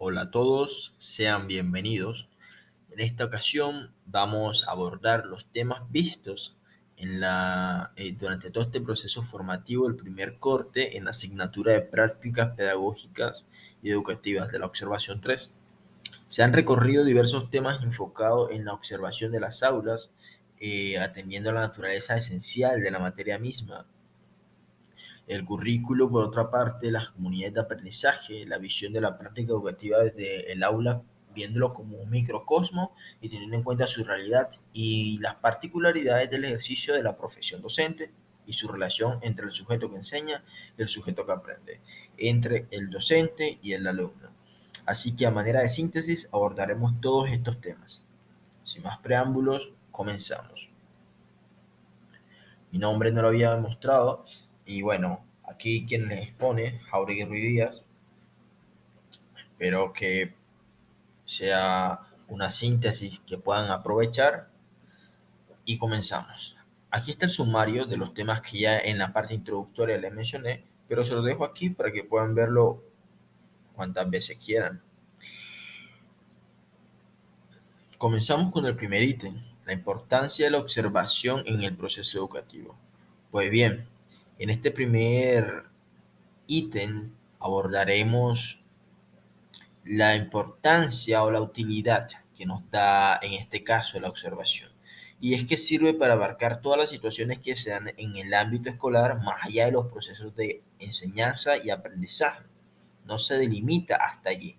Hola a todos, sean bienvenidos. En esta ocasión vamos a abordar los temas vistos en la, eh, durante todo este proceso formativo del primer corte en la asignatura de prácticas pedagógicas y educativas de la observación 3. Se han recorrido diversos temas enfocados en la observación de las aulas, eh, atendiendo a la naturaleza esencial de la materia misma, el currículo, por otra parte, las comunidades de aprendizaje, la visión de la práctica educativa desde el aula, viéndolo como un microcosmo y teniendo en cuenta su realidad y las particularidades del ejercicio de la profesión docente y su relación entre el sujeto que enseña y el sujeto que aprende, entre el docente y el alumno. Así que a manera de síntesis abordaremos todos estos temas. Sin más preámbulos, comenzamos. Mi nombre no lo había demostrado, y bueno, aquí quien les expone, Jauregui Ruiz Díaz. Espero que sea una síntesis que puedan aprovechar. Y comenzamos. Aquí está el sumario de los temas que ya en la parte introductoria les mencioné, pero se lo dejo aquí para que puedan verlo cuantas veces quieran. Comenzamos con el primer ítem, la importancia de la observación en el proceso educativo. Pues bien, en este primer ítem abordaremos la importancia o la utilidad que nos da en este caso la observación. Y es que sirve para abarcar todas las situaciones que se dan en el ámbito escolar más allá de los procesos de enseñanza y aprendizaje. No se delimita hasta allí,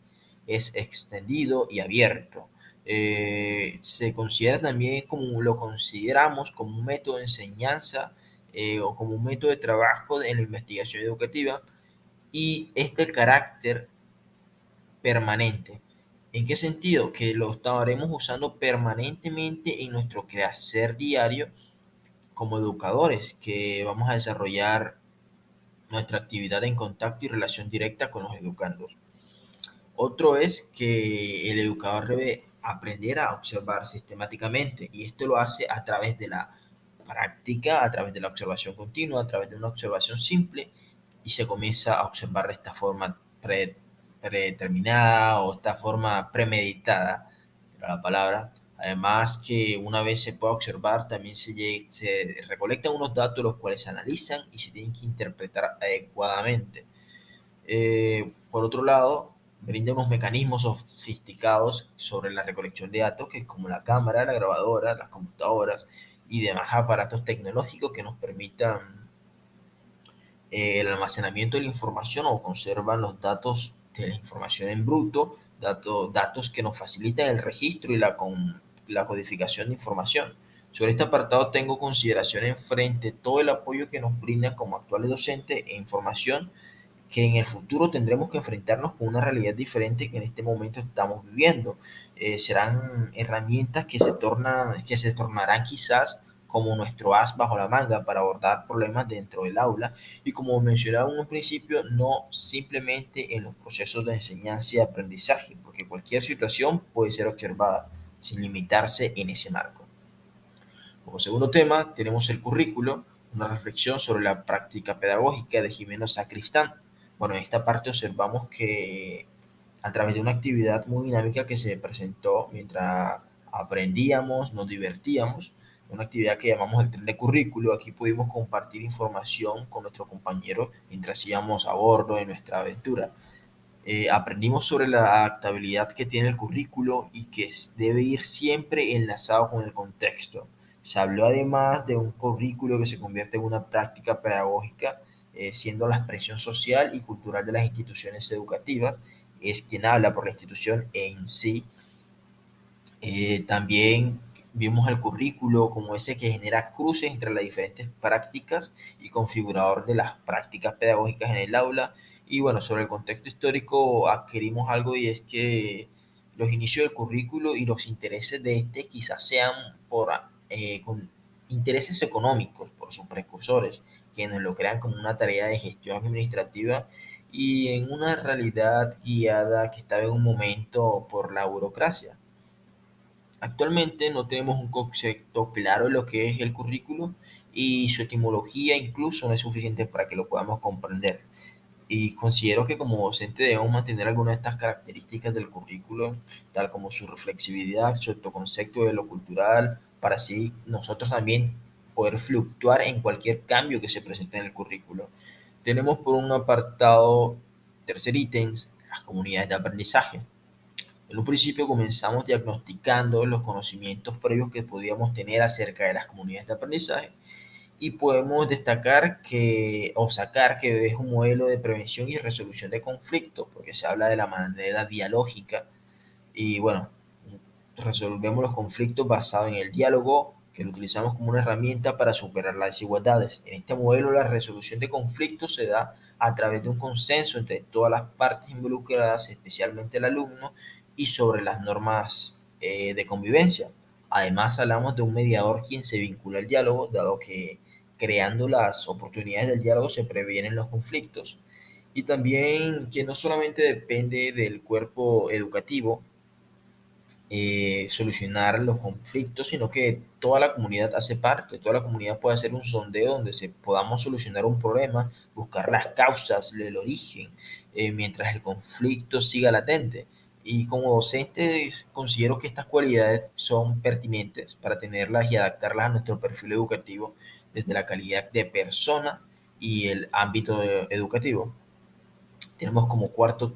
es extendido y abierto. Eh, se considera también como lo consideramos como un método de enseñanza eh, o como un método de trabajo en la investigación educativa y este carácter permanente. ¿En qué sentido? Que lo estaremos usando permanentemente en nuestro quehacer diario como educadores, que vamos a desarrollar nuestra actividad en contacto y relación directa con los educandos. Otro es que el educador debe aprender a observar sistemáticamente y esto lo hace a través de la práctica a través de la observación continua, a través de una observación simple y se comienza a observar esta forma predeterminada o esta forma premeditada, la palabra. Además que una vez se pueda observar, también se, recolectan unos datos los cuales se analizan y se tienen que interpretar adecuadamente. Eh, por otro lado, brinda unos mecanismos sofisticados sobre la recolección de datos, que como la cámara, la grabadora, las computadoras, y demás aparatos tecnológicos que nos permitan eh, el almacenamiento de la información o conservan los datos de la información en bruto, datos, datos que nos facilitan el registro y la, con, la codificación de información. Sobre este apartado tengo consideraciones frente todo el apoyo que nos brindan como actuales docentes e información que en el futuro tendremos que enfrentarnos con una realidad diferente que en este momento estamos viviendo. Eh, serán herramientas que se, tornan, que se tornarán quizás como nuestro as bajo la manga para abordar problemas dentro del aula y como mencionaba en un principio, no simplemente en los procesos de enseñanza y aprendizaje, porque cualquier situación puede ser observada sin limitarse en ese marco. Como segundo tema tenemos el currículo, una reflexión sobre la práctica pedagógica de Jimeno Sacristán. Bueno, en esta parte observamos que a través de una actividad muy dinámica que se presentó mientras aprendíamos, nos divertíamos, una actividad que llamamos el tren de currículo. Aquí pudimos compartir información con nuestros compañeros mientras íbamos a bordo de nuestra aventura. Eh, aprendimos sobre la adaptabilidad que tiene el currículo y que debe ir siempre enlazado con el contexto. Se habló además de un currículo que se convierte en una práctica pedagógica, eh, siendo la expresión social y cultural de las instituciones educativas, es quien habla por la institución en sí. Eh, también Vimos el currículo como ese que genera cruces entre las diferentes prácticas y configurador de las prácticas pedagógicas en el aula. Y bueno, sobre el contexto histórico adquirimos algo y es que los inicios del currículo y los intereses de este quizás sean por eh, con intereses económicos por sus precursores, quienes lo crean como una tarea de gestión administrativa y en una realidad guiada que estaba en un momento por la burocracia. Actualmente no tenemos un concepto claro de lo que es el currículo y su etimología incluso no es suficiente para que lo podamos comprender. y considero que como docente debemos mantener algunas de estas características del currículo, tal como su reflexividad, su autoconcepto de lo cultural, para así nosotros también poder fluctuar en cualquier cambio que se presente en el currículo. Tenemos por un apartado, tercer ítem, las comunidades de aprendizaje. En un principio comenzamos diagnosticando los conocimientos previos que podíamos tener acerca de las comunidades de aprendizaje y podemos destacar que o sacar que es un modelo de prevención y resolución de conflictos, porque se habla de la manera dialógica y bueno, resolvemos los conflictos basados en el diálogo, que lo utilizamos como una herramienta para superar las desigualdades. En este modelo la resolución de conflictos se da a través de un consenso entre todas las partes involucradas, especialmente el alumno, y sobre las normas eh, de convivencia. Además, hablamos de un mediador quien se vincula al diálogo, dado que creando las oportunidades del diálogo se previenen los conflictos. Y también que no solamente depende del cuerpo educativo eh, solucionar los conflictos, sino que toda la comunidad hace parte, toda la comunidad puede hacer un sondeo donde se podamos solucionar un problema, buscar las causas, el origen, eh, mientras el conflicto siga latente. Y como docente considero que estas cualidades son pertinentes para tenerlas y adaptarlas a nuestro perfil educativo desde la calidad de persona y el ámbito educativo. Tenemos como cuarto,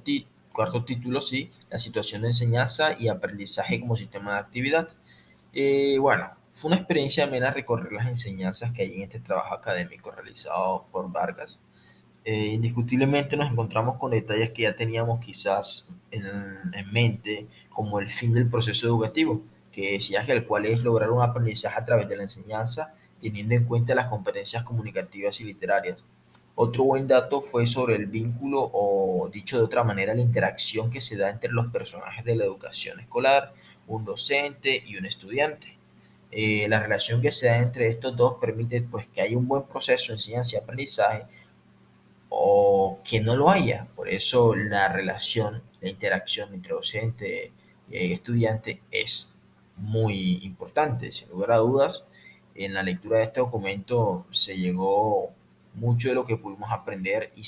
cuarto título, sí, la situación de enseñanza y aprendizaje como sistema de actividad. Eh, bueno, fue una experiencia amena recorrer las enseñanzas que hay en este trabajo académico realizado por Vargas. Eh, indiscutiblemente nos encontramos con detalles que ya teníamos quizás en, en, mente, como el fin del proceso educativo, que decía que el cual es lograr un aprendizaje a través de la enseñanza teniendo en cuenta las competencias comunicativas y literarias. Otro buen dato fue sobre el vínculo o, dicho de otra manera, la interacción que se da entre los personajes de la educación escolar, un docente y un estudiante. Eh, la relación que se da entre estos dos permite pues, que haya un buen proceso de enseñanza y aprendizaje o que no lo haya. Por eso la relación, la interacción entre docente y estudiante es muy importante. Sin lugar a dudas, en la lectura de este documento se llegó mucho de lo que pudimos aprender y,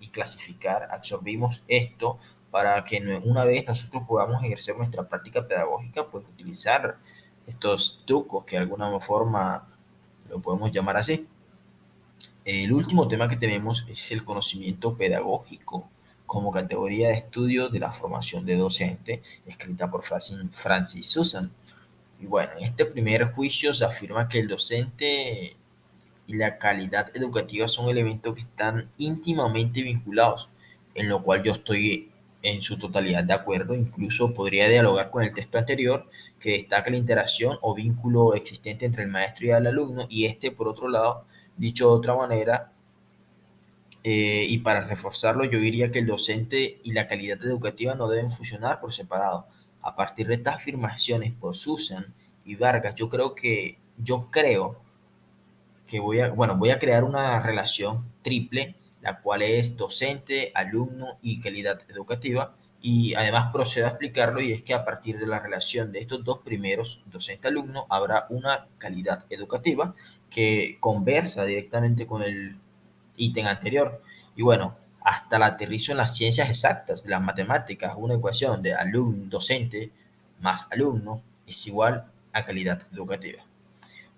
y clasificar, absorbimos esto para que una vez nosotros podamos ejercer nuestra práctica pedagógica, pues utilizar estos trucos que de alguna forma lo podemos llamar así. El último tema que tenemos es el conocimiento pedagógico como categoría de estudio de la formación de docente, escrita por Francis Susan. Y bueno, en este primer juicio se afirma que el docente y la calidad educativa son elementos que están íntimamente vinculados, en lo cual yo estoy en su totalidad de acuerdo, incluso podría dialogar con el texto anterior que destaca la interacción o vínculo existente entre el maestro y el alumno y este, por otro lado, dicho de otra manera, eh, y para reforzarlo yo diría que el docente y la calidad educativa no deben funcionar por separado, a partir de estas afirmaciones por Susan y Vargas, yo creo que, yo creo que voy a, bueno, voy a crear una relación triple, la cual es docente, alumno y calidad educativa, y además procedo a explicarlo y es que a partir de la relación de estos dos primeros, docente-alumno, habrá una calidad educativa que conversa directamente con el ítem anterior. Y bueno, hasta la aterrizo en las ciencias exactas, las matemáticas, una ecuación de alumno, docente más alumno es igual a calidad educativa.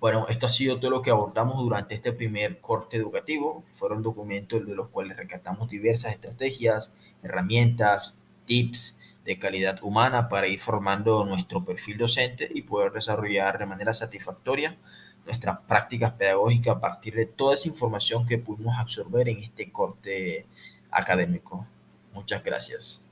Bueno, esto ha sido todo lo que abordamos durante este primer corte educativo. Fueron documentos de los cuales rescatamos diversas estrategias, herramientas, tips de calidad humana para ir formando nuestro perfil docente y poder desarrollar de manera satisfactoria nuestras prácticas pedagógicas a partir de toda esa información que pudimos absorber en este corte académico. Muchas gracias.